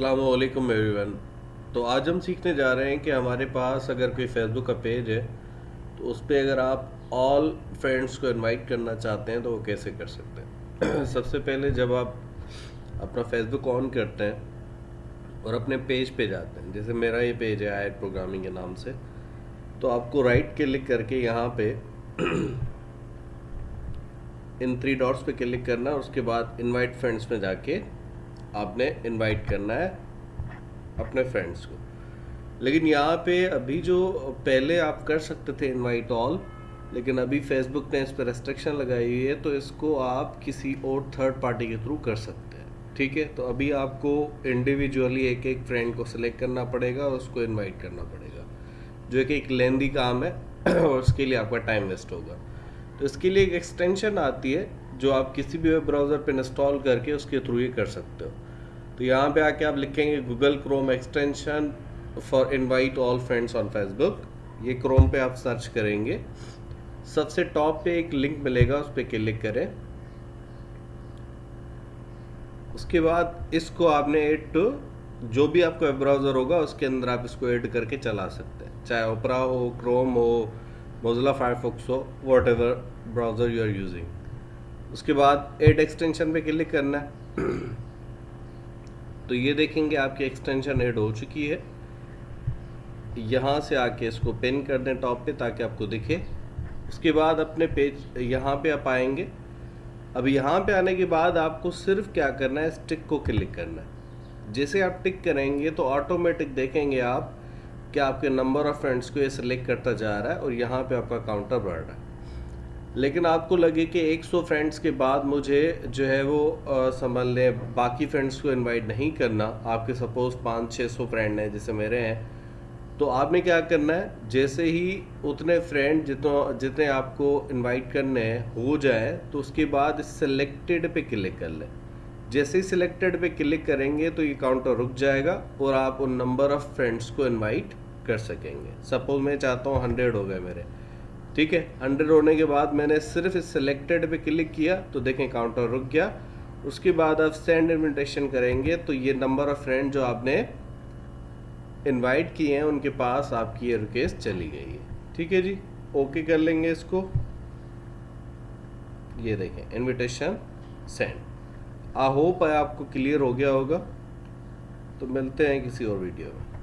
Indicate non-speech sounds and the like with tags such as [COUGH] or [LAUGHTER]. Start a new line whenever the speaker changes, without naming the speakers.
असलकुम एवरीवन तो आज हम सीखने जा रहे हैं कि हमारे पास अगर कोई फेसबुक का पेज है तो उस पर अगर आप ऑल फ्रेंड्स को इनवाइट करना चाहते हैं तो वो कैसे कर सकते हैं? [CLEARS THROAT] सबसे पहले जब आप अपना फेसबुक ऑन करते हैं और अपने पेज पे जाते हैं, जैसे मेरा ये पेज है आई प्रोग्रामिंग के नाम से तो आपको राइट क्लिक करके यहाँ पे इन थ्री डॉट्स पे क्लिक करना उसके बाद इनवाइट फ्रेंड्स में जाके आपने इनवाइट करना है अपने फ्रेंड्स को। लेकिन यहाँ पे अभी जो पहले आप कर सकते थे इनवाइट ऑल लेकिन अभी फेसबुक ने इस पर रेस्ट्रिक्शन लगाई हुई है तो इसको आप किसी और थर्ड पार्टी के थ्रू कर सकते हैं। ठीक है? तो अभी आपको इंडिविजुअली एक एक फ्रेंड को सिलेक्ट करना पड़ेगा और उसको इनवाइट करना पड़ेगा। जो कि एक लेंदी काम है, और उसके लिए आपका टाइम वेस्ट होगा। तो इसके लिए एक एक्सटेंशन आती है जो आप किसी भी वेब ब्राउज़र पर इंस्टॉल करके उसके थ्रू ही कर सकते हो। तो यहाँ पे आके आप लिखेंगे Google Chrome extension for invite all friends on Facebook ये क्रोम पे आप सर्च करेंगे। सबसे टॉप पे एक लिंक मिलेगा, उस पर क्लिक करें। उसके बाद इसको आपने एड टू जो भी आपका वेब ब्राउज़र होगा, उसके अंदर आप इसको ऐड करके चला सकते हैं। चाहे ओपरा हो क्रोम हो मोजिला फायरफॉक्स हो whatever browser you are using उसके बाद एड एक्सटेंशन पे क्लिक करना है। तो ये देखेंगे आपकी एक्सटेंशन एड हो चुकी है। यहाँ से आके इसको पिन कर दें टॉप पे ताकि आपको दिखे। उसके बाद अपने पेज यहाँ पे आप आएँगे। अब यहाँ पे आने के बाद आपको सिर्फ़ क्या करना है स्टिक को क्लिक करना है। जैसे आप टिक करेंगे तो ऑटोमेटिक देखेंगे आप कि आपके नंबर ऑफ़ फ्रेंड्स को ये सिलेक्ट करता जा रहा है और यहाँ पे आपका काउंटर बढ़ रहा है। लेकिन आपको लगे कि 100 फ्रेंड्स के बाद मुझे जो है वो समझ लें, बाकी फ्रेंड्स को इनवाइट नहीं करना। आपके सपोज़ पाँच छः सौ फ्रेंड हैं जैसे मेरे हैं। तो आपने क्या करना है? जैसे ही उतने फ्रेंड जितना, जितने आपको इनवाइट करने हैं, हो जाए तो उसके बाद सिलेक्टेड पे क्लिक कर लें। जैसे ही सिलेक्टेड पे क्लिक करेंगे तो ये काउंटर रुक जाएगा और आप उन नंबर ऑफ़ फ्रेंड्स को इनवाइट कर सकेंगे। सपोज़ मैं चाहता हूँ हंड्रेड हो गए मेरे। ठीक है? हंड्रेड होने के बाद मैंने सिर्फ़ इस सिलेक्टेड पे क्लिक किया तो देखें काउंटर रुक गया। उसके बाद आप सेंड इन्विटेशन करेंगे तो ये नंबर ऑफ़ फ्रेंड जो आपने इनवाइट किए हैं, उनके पास आपकी ये रिक्वेस्ट चली गई है। ठीक है जी? ओके कर लेंगे इसको। ये देखें इनविटेशन सेंड आई होप आपको क्लियर हो गया होगा। तो मिलते हैं किसी और वीडियो में।